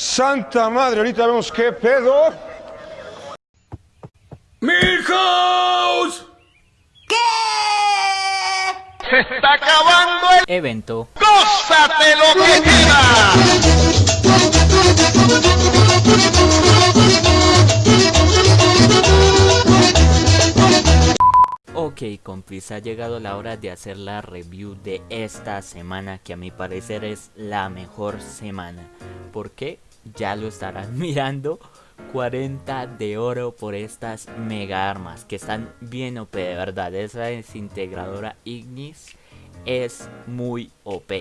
Santa madre, ahorita vemos qué pedo. ¡Milhouse! Se está acabando el evento. ¡Gózate lo que queda! Ok compis, ha llegado la hora de hacer la review de esta semana que a mi parecer es la mejor semana. Porque ya lo estarán mirando. 40 de oro por estas mega armas que están bien OP de verdad. Esa desintegradora Ignis es muy OP.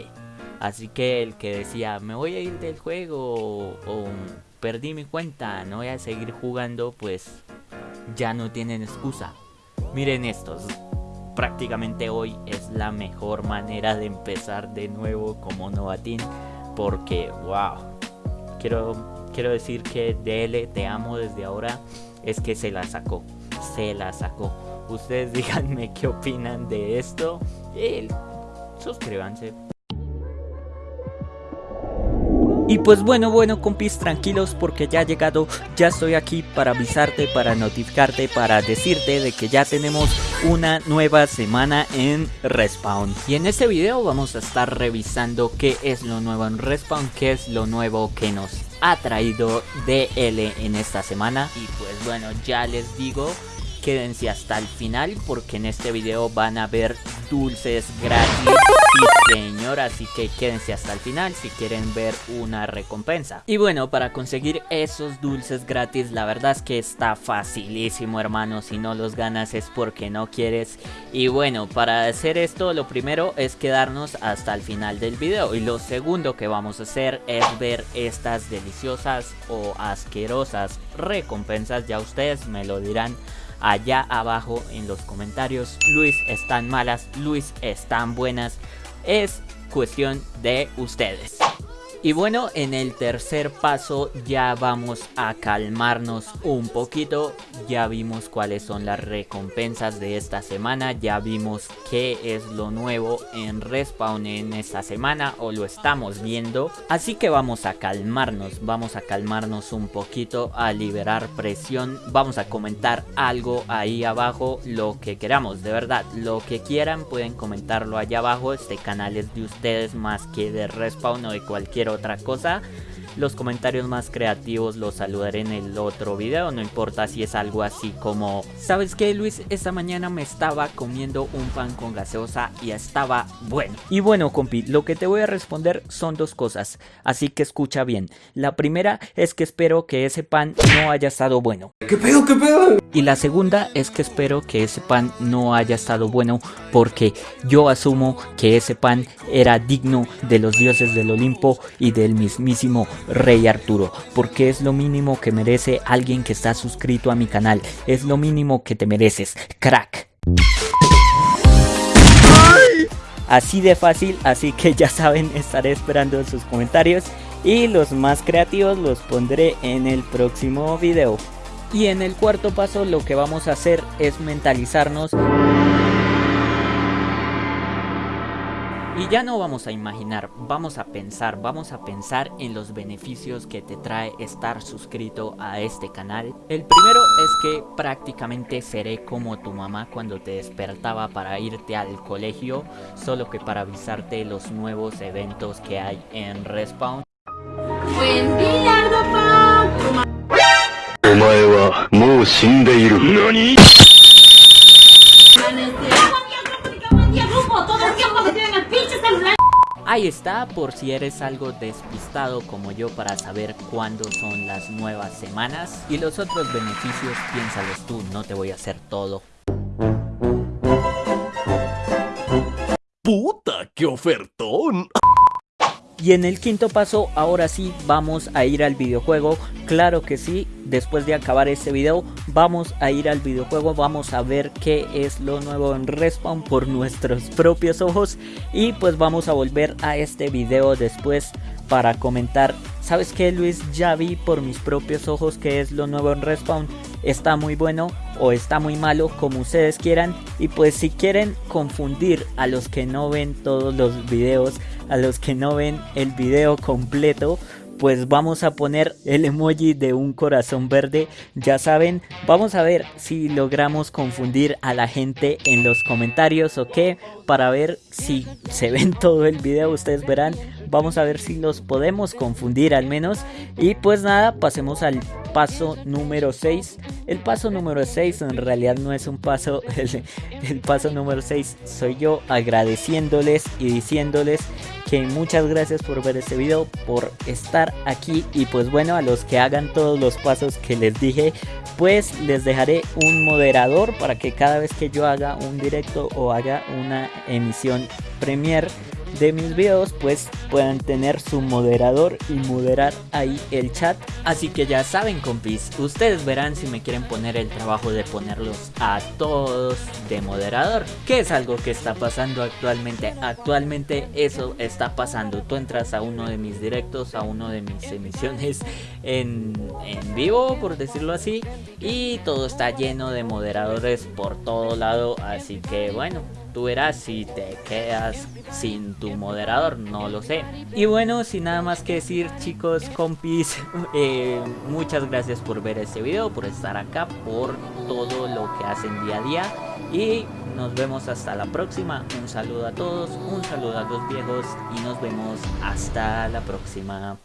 Así que el que decía me voy a ir del juego o, perdí mi cuenta, no voy a seguir jugando, pues ya no tienen excusa. Miren estos. Prácticamente hoy es la mejor manera de empezar de nuevo como novatín. Porque, wow. Quiero, quiero decir que DL te amo desde ahora. Es que se la sacó. Se la sacó. Ustedes díganme qué opinan de esto. Y suscríbanse. Y pues bueno, bueno compis, tranquilos porque ya ha llegado, ya estoy aquí para avisarte, para notificarte, para decirte de que ya tenemos una nueva semana en Respawn. Y en este video vamos a estar revisando qué es lo nuevo en Respawn, qué es lo nuevo que nos ha traído DL en esta semana. Y pues bueno, ya les digo quédense hasta el final porque en este video van a ver dulces gratis sí señor así que quédense hasta el final si quieren ver una recompensa. Y bueno para conseguir esos dulces gratis la verdad es que está facilísimo hermano. Si no los ganas es porque no quieres. Y bueno para hacer esto lo primero es quedarnos hasta el final del video. Y lo segundo que vamos a hacer es ver estas deliciosas o asquerosas recompensas. Ya ustedes me lo dirán allá abajo en los comentarios. Luis están malas, Luis están buenas. Es cuestión de ustedes. Y bueno, en el tercer paso ya vamos a calmarnos un poquito. Ya vimos cuáles son las recompensas de esta semana. Ya vimos qué es lo nuevo en Respawn en esta semana o lo estamos viendo. Así que vamos a calmarnos, vamos a calmarnos un poquito, a liberar presión. Vamos a comentar algo ahí abajo, lo que queramos, de verdad. Lo que quieran pueden comentarlo allá abajo. Este canal es de ustedes más que de Respawn o de cualquier otra cosa. Los comentarios más creativos los saludaré en el otro video, no importa si es algo así como ¿Sabes qué Luis? Esta mañana me estaba comiendo un pan con gaseosa y estaba bueno. Y bueno compi, lo que te voy a responder son dos cosas, así que escucha bien. La primera es que espero que ese pan no haya estado bueno. ¿Qué pedo? ¿Qué pedo? Y la segunda es que espero que ese pan no haya estado bueno porque yo asumo que ese pan era digno de los dioses del Olimpo y del mismísimo Rey Arturo, porque es lo mínimo que merece alguien que está suscrito a mi canal, es lo mínimo que te mereces, crack. Así de fácil, así que ya saben, estaré esperando sus comentarios y los más creativos los pondré en el próximo video. Y en el cuarto paso lo que vamos a hacer es mentalizarnos Y ya no vamos a imaginar, vamos a pensar, vamos a pensar en los beneficios que te trae estar suscrito a este canal. El primero es que prácticamente seré como tu mamá cuando te despertaba para irte al colegio, solo que para avisarte los nuevos eventos que hay en Respawn. Buen día, Ahí está, por si eres algo despistado como yo para saber cuándo son las nuevas semanas. Y los otros beneficios, piénsalos tú, no te voy a hacer todo. ¡Puta, qué ofertón! Y en el quinto paso, ahora sí, vamos a ir al videojuego. Claro que sí, después de acabar este video, vamos a ir al videojuego. Vamos a ver qué es lo nuevo en Respawn por nuestros propios ojos. Y pues vamos a volver a este video después para comentar. ¿Sabes qué, Luis? Ya vi por mis propios ojos qué es lo nuevo en Respawn. Está muy bueno o está muy malo, como ustedes quieran. Y pues si quieren confundir a los que no ven todos los videos, a los que no ven el video completo, pues vamos a poner el emoji de un corazón verde. Ya saben, vamos a ver si logramos confundir a la gente en los comentarios o qué, para ver si se ven todo el video, ustedes verán. Vamos a ver si los podemos confundir al menos. Y pues nada, pasemos al paso número 6. El paso número 6 en realidad no es un paso, el, paso número 6 soy yo agradeciéndoles y diciéndoles que muchas gracias por ver este video, por estar aquí y pues bueno, a los que hagan todos los pasos que les dije, pues les dejaré un moderador para que cada vez que yo haga un directo o haga una emisión premier de mis videos pues puedan tener su moderador y moderar ahí el chat. Así que ya saben compis ustedes verán si me quieren poner el trabajo de ponerlos a todos de moderador que es algo que está pasando actualmente. Actualmente eso está pasando. Tú entras a uno de mis directos a uno de mis emisiones en, en vivo por decirlo así y todo está lleno de moderadores por todo lado. Así que bueno Tú verás si te quedas sin tu moderador, no lo sé. Y bueno, sin nada más que decir chicos, compis, eh, muchas gracias por ver este video, por estar acá, por todo lo que hacen día a día. Y nos vemos hasta la próxima. Un saludo a todos, un saludo a los viejos y nos vemos hasta la próxima.